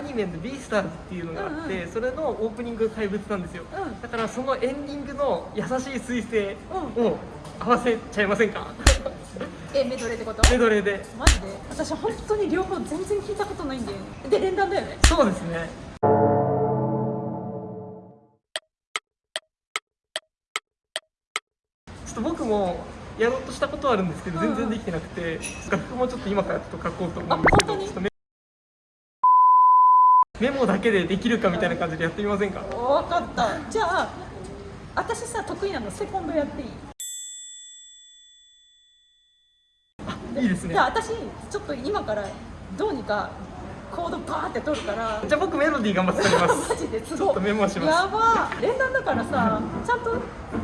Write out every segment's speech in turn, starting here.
ニメの「ビースターズ」っていうのがあって、うんそれのオープニング怪物なんですよ、うん。だからそのエンディングの優しい彗星うを合わせちゃいませんか？えメドレーってこと？メドレーで。マジで？私本当に両方全然聞いたことないんだよね。で連弾だよね。そうですね。ちょっと僕もやろうとしたことはあるんですけど、うん。うん全然できてなくて楽譜もちょっと今からちょっと書こうと思うんですけどメメモだけでできるかみたいな感じでやってみませんか？分かった。じゃあ私さ得意なのセコンドやっていい？いいですね。じゃあ私ちょっと今からどうにかコードバーって取るから。じゃあ僕メロディー頑張って撮りま マすジですちょっとメモします。やば。連弾だからさちゃんと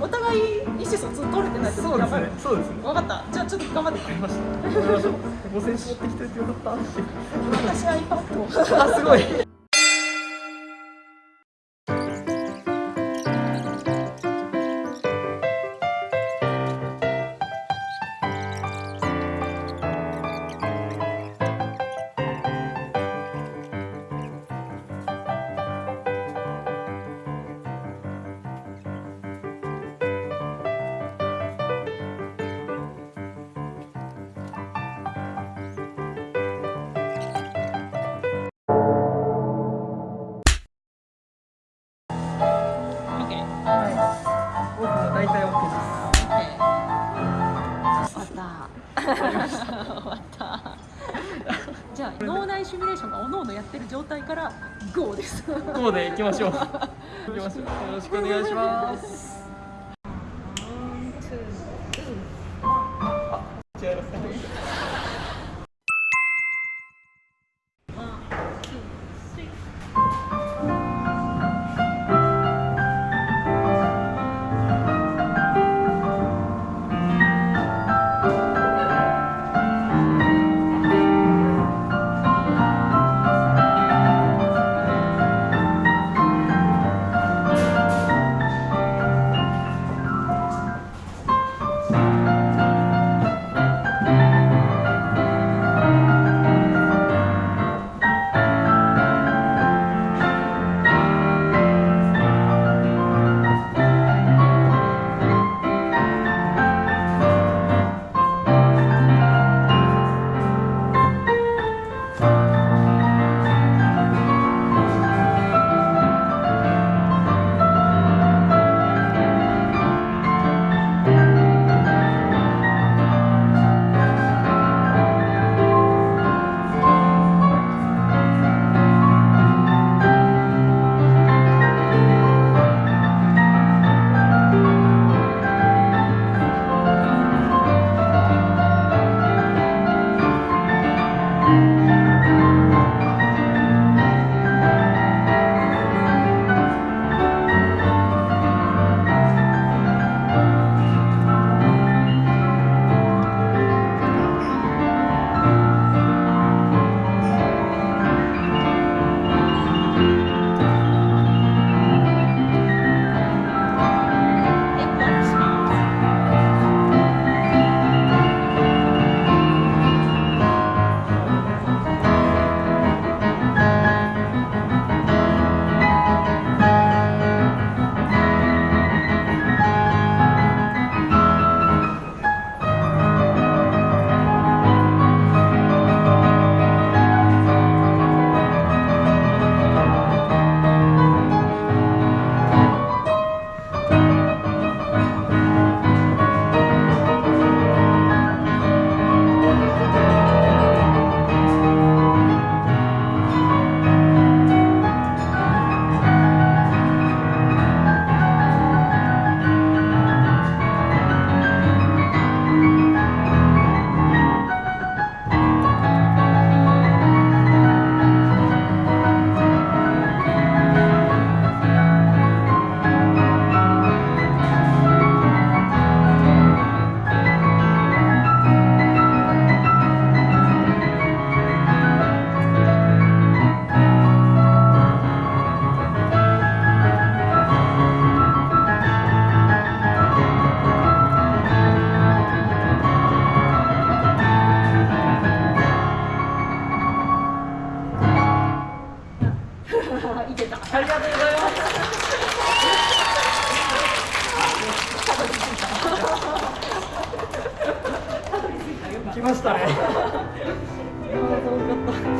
お互い意思疎通取れてないとそうですね。そうですね。分かった。じゃあちょっと頑張って。わかりました。頑張りましょう5000持ってきててよかった。私 iPad あすごいじゃあ脳内シミュレーションがおのおのやってる状態から GO です。ですこうでいきましょう。行きましょう。よろしくお願いします。ありがとうございます来ましたね。いやー、楽しかった。